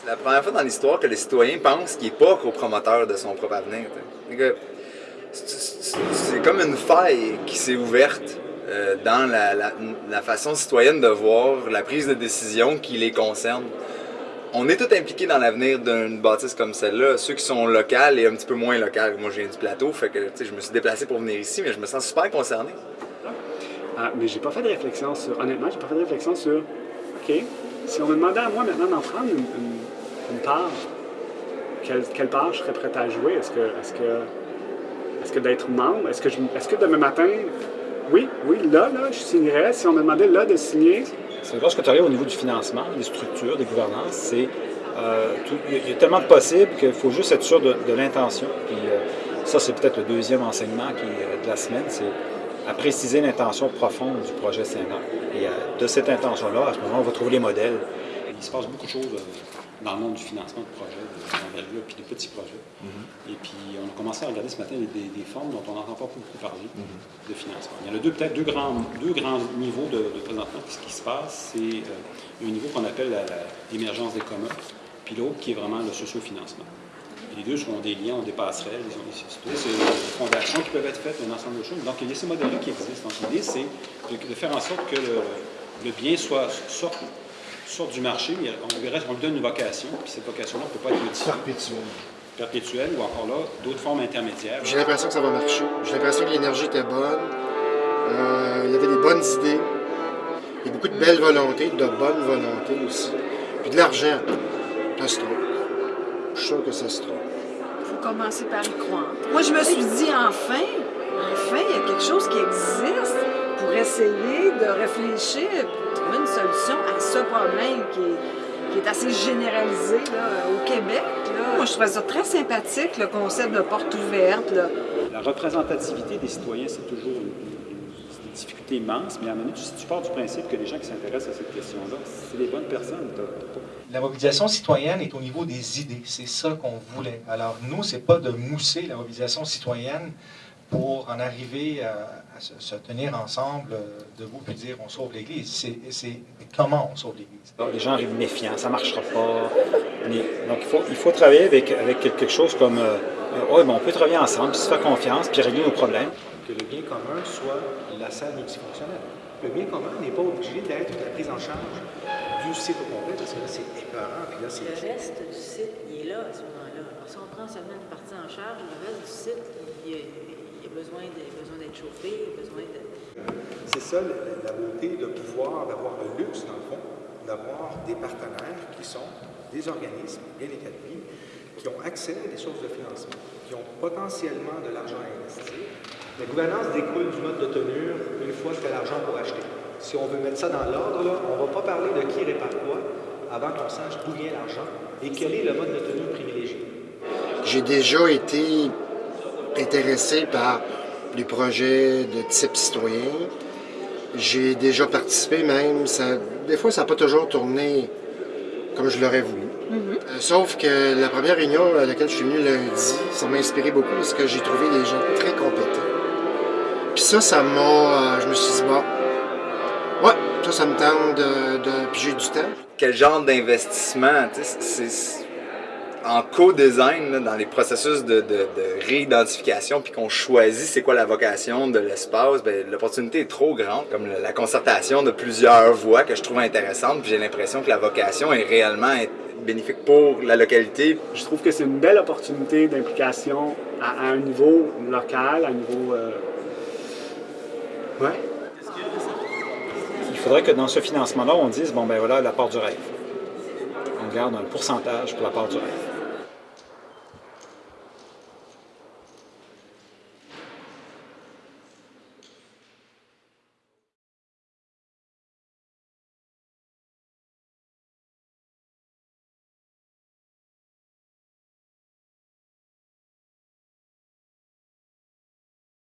C'est la première fois dans l'histoire que le citoyen pense qu'il n'est pas copromoteur de son propre avenir. C'est comme une faille qui s'est ouverte euh, dans la, façon citoyenne de voir la prise de décision qui les concerne. On est tous impliqués dans l'avenir d'une bâtisse comme celle-là. Ceux qui sont locales et un petit peu moins locales. Moi, je viens du plateau, fait que je me suis déplacé pour venir ici, mais je me sens super concerné. Ah, mais j'ai pas fait de réflexion sur. Honnêtement, j'ai pas fait de réflexion sur. Si on me demandait à moi maintenant d'en prendre une, part, quelle, part je serais prêt à jouer? Est-ce que. Est-ce que. Est-ce que d'être membre? Est-ce que, est-ce que demain matin, oui, oui, là, là, je signerais. Si on me demandait là de signer. C'est lorsque tu arrives au niveau du financement, des structures, des gouvernances, c'est. Euh, il y a tellement de possibles qu'il faut juste être sûr de, l'intention. Puis euh, ça, c'est peut-être le deuxième enseignement qui, euh, de la semaine, c'est à préciser l'intention profonde du projet Sénat. Et euh, de cette intention-là, à ce moment, on va trouver les modèles. Il se passe beaucoup de choses euh, dans le monde du financement de projets, d'envergure, puis de petits projets. Mm-hmm. Et puis, on a commencé à regarder ce matin des, formes dont on n'entend pas beaucoup parler mm-hmm. de financement. Il y en a deux, peut-être deux grands, deux grands niveaux de, présentement. Ce qui se passe, c'est euh, un niveau qu'on appelle l'émergence des communs, puis l'autre qui est vraiment le socio-financement les deux sont des liens, ont des passerelles, ils ont des C'est des fondations qui peuvent être faites, un ensemble de choses. Donc, il y a ces modèles-là qui existent. Donc, l'idée, c'est de, faire en sorte que le, bien soit, sorte, du marché, mais on, on lui donne une vocation, puis cette vocation-là ne peut pas être modifiée. Perpétuelle. Perpétuelle, ou encore là, d'autres formes intermédiaires. J'ai l'impression que ça va marcher. J'ai l'impression que l'énergie était bonne. Euh, il y avait des bonnes idées. Il y a beaucoup de belles volontés, de bonnes volontés aussi. Puis de l'argent. Ça se Je suis sûr que ça se trouve commencer par y croire. Moi, je me suis dit, enfin, enfin, il y a quelque chose qui existe pour essayer de réfléchir, pour trouver une solution à ce problème qui est, assez généralisé au Québec. Moi, je trouvais ça très sympathique, le concept de porte ouverte. La représentativité des citoyens, c'est toujours une, difficulté immense, mais à un moment donné, si tu pars du principe que les gens qui s'intéressent à cette question-là, c'est les bonnes personnes. La mobilisation citoyenne est au niveau des idées. C'est ça qu'on voulait. Alors, nous, c'est pas de mousser la mobilisation citoyenne pour en arriver à, se, tenir ensemble euh, debout et dire on sauve l'Église. C'est comment on sauve l'Église? Les gens arrivent méfiants, ça ne marchera pas. donc, il faut, il faut travailler avec, avec quelque chose comme euh, euh on peut travailler ensemble, se faire confiance, puis régler nos problèmes. Que le bien commun soit la salle multifonctionnelle. Le bien commun n'est pas obligé d'être la prise en charge du site au complet, parce que là, c'est épeurant. Puis là, le reste du site, il est là à ce moment-là. Si on prend seulement une partie en charge, le reste du site, il, il a besoin d'être chauffé, il a besoin de... C'est ça la, beauté de pouvoir, d'avoir le luxe, dans le fond, d'avoir des partenaires qui sont des organismes bien établis, qui ont accès à des sources de financement, qui ont potentiellement de l'argent à investir. La gouvernance découle du mode de tenue une fois que tu as l'argent pour acheter si on veut mettre ça dans l'ordre, on ne va pas parler de qui répare quoi avant qu'on sache d'où vient l'argent et quel est le mode de tenue privilégié. J'ai déjà été intéressé par les projets de type citoyen. J'ai déjà participé même. Ça, des fois, ça n'a pas toujours tourné comme je l'aurais voulu. Mm-hmm. Euh, sauf que la première réunion à laquelle je suis venu lundi, ça m'a inspiré beaucoup parce que j'ai trouvé des gens très compétents. Puis ça, ça m'a... Euh, je me suis dit, bon, Ouais, ça, ça me tente de, de piger du temps. Quel genre d'investissement, c'est en co-design, dans les processus de, de, de réidentification, puis qu'on choisit c'est quoi la vocation de l'espace, ben, l'opportunité est trop grande, comme la, concertation de plusieurs voies que je trouve intéressante, puis j'ai l'impression que la vocation est réellement bénéfique pour la localité. Je trouve que c'est une belle opportunité d'implication à, un niveau local, à un niveau... Euh... Ouais il faudrait que dans ce financement-là, on dise, bon ben voilà, la part du rêve. On garde un pourcentage pour la part du rêve.